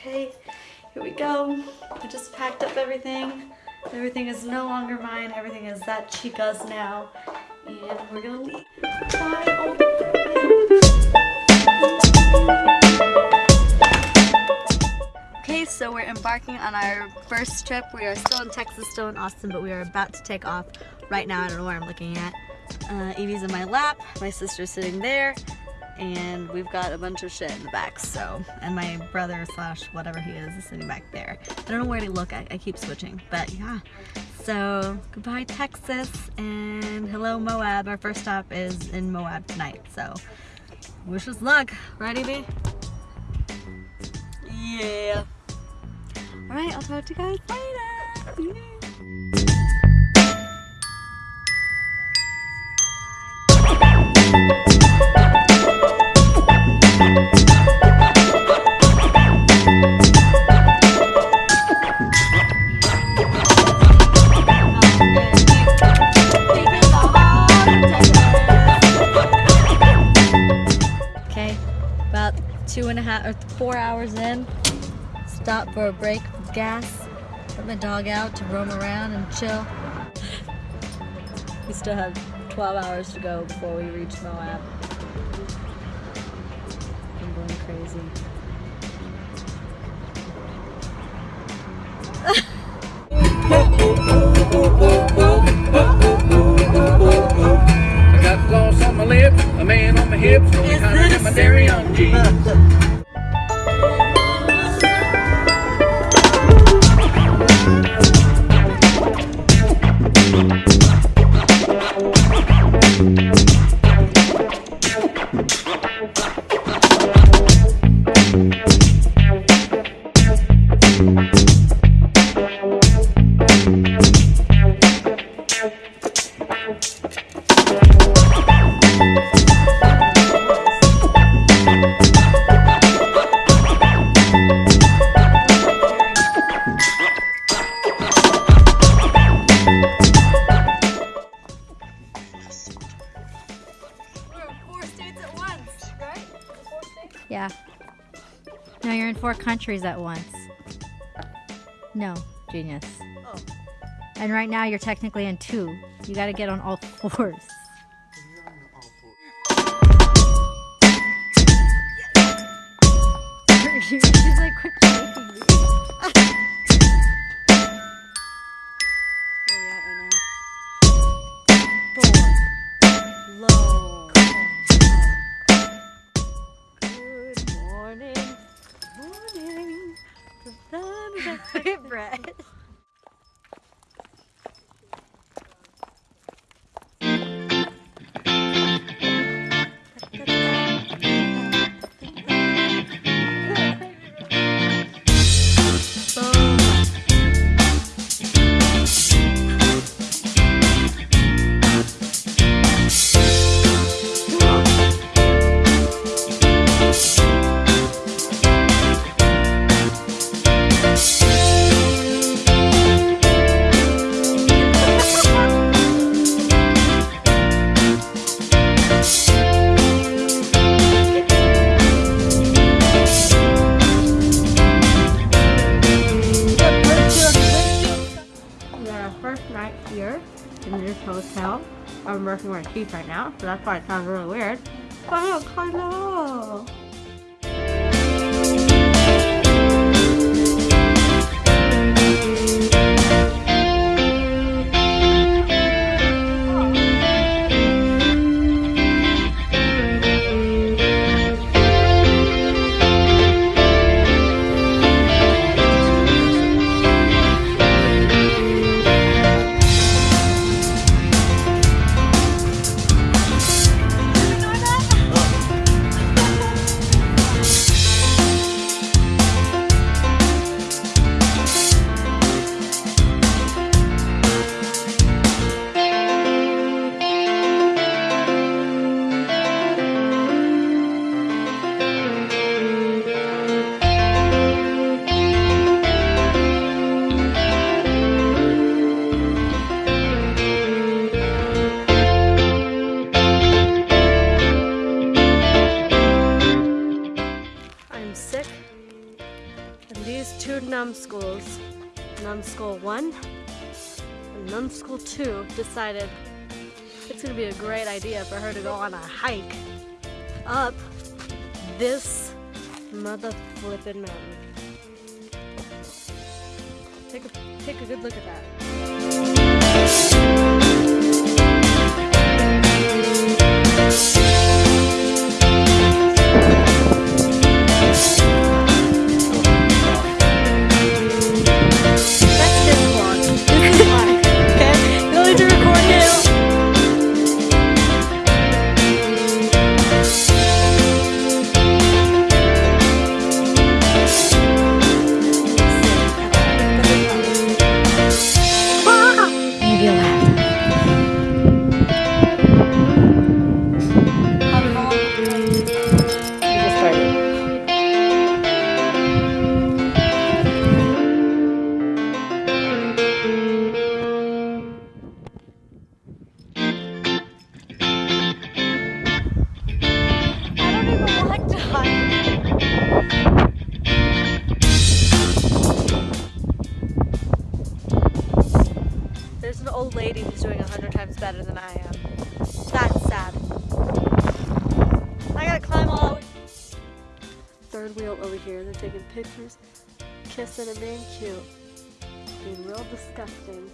Okay, here we go. I just packed up everything. Everything is no longer mine. Everything is that chica's now. And we're gonna leave. Bye. Okay, so we're embarking on our first trip. We are still in Texas, still in Austin, but we are about to take off right now. I don't know where I'm looking at. Uh, Evie's in my lap, my sister's sitting there, and we've got a bunch of shit in the back, so, and my brother slash whatever he is is sitting back there. I don't know where to look, I, I keep switching, but yeah. So, goodbye Texas, and hello Moab. Our first stop is in Moab tonight, so wish us luck, right Evie? Yeah. Alright, I'll talk to you guys later. Half or four hours in. Stop for a break gas. Let my dog out to roam around and chill. We still have 12 hours to go before we reach Moab. I'm going crazy. Countries at once. No, genius. Oh. And right now you're technically in two. You gotta get on all fours. Out. so that's why it sounds really weird. Oh, hello! These two numbskulls, numbskull 1 and numbskull 2, decided it's gonna be a great idea for her to go on a hike up this mother flippin' mountain. Take a take a good look at that. Third wheel over here. They're taking pictures, kissing and being cute. Being real disgusting.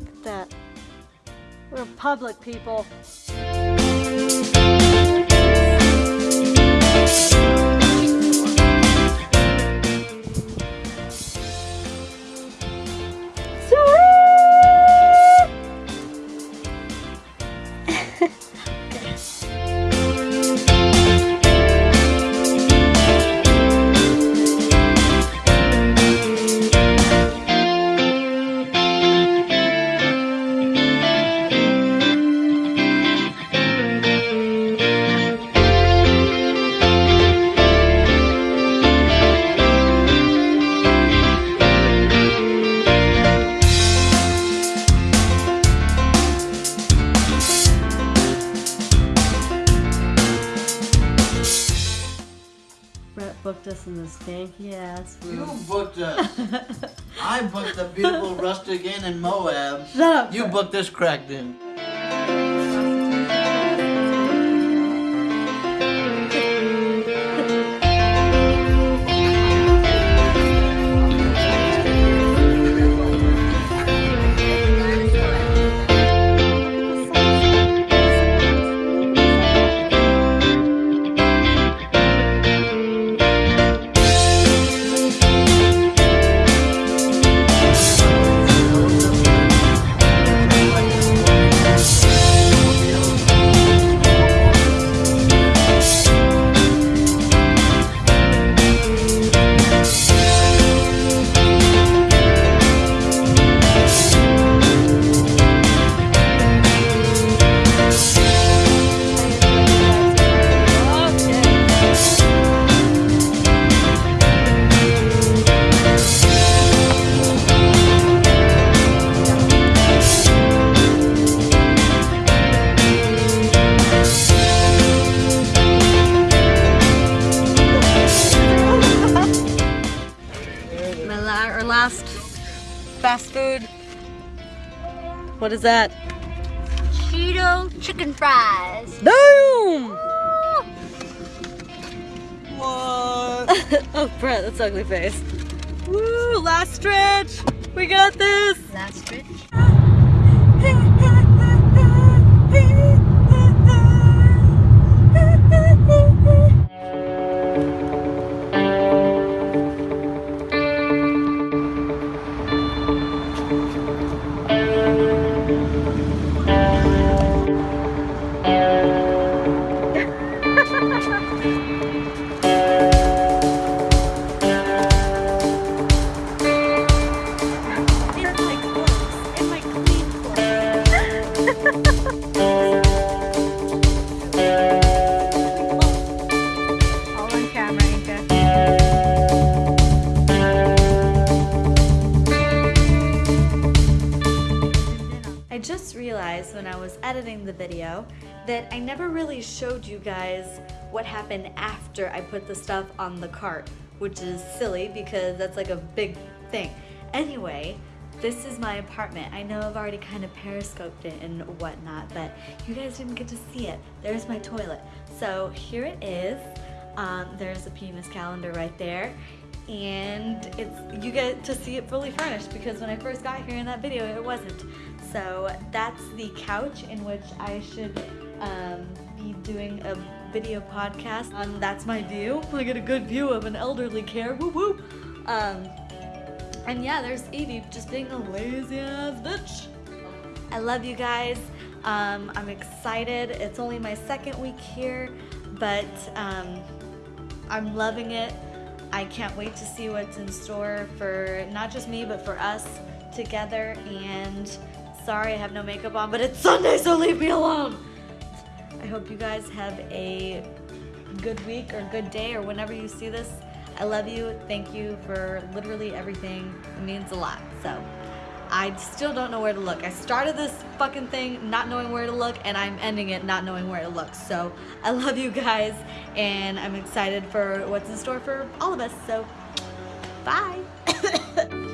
Look at that. We're public people. Brett booked us in this stanky ass You booked us. I booked the beautiful rustic inn in Moab. Shut up. You booked this cracked in. What is that? Cheeto chicken fries. Damn! What? oh, Brett, that's ugly face. Woo! Last stretch. We got this. Last stretch. That I never really showed you guys what happened after I put the stuff on the cart. which is silly because that's like a big thing. Anyway, this is my apartment. I know I've already kind of periscoped it and whatnot, but you guys didn't get to see it. There's my toilet. So here it is. Um, there's a penis calendar right there. And it's you get to see it fully furnished because when I first got here in that video, it wasn't. So that's the couch in which I should um, be doing a video podcast. Um, that's my view. I get a good view of an elderly care. Woo woo. Um, and yeah, there's Evie just being a lazy ass bitch. I love you guys. Um, I'm excited. It's only my second week here, but um, I'm loving it. I can't wait to see what's in store for not just me, but for us together. And sorry, I have no makeup on, but it's Sunday, so leave me alone. I hope you guys have a good week or good day or whenever you see this. I love you. Thank you for literally everything. It means a lot. So I still don't know where to look. I started this fucking thing not knowing where to look and I'm ending it not knowing where to look. So I love you guys and I'm excited for what's in store for all of us. So bye.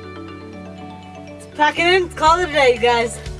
Pack it in. Call it a day, you guys.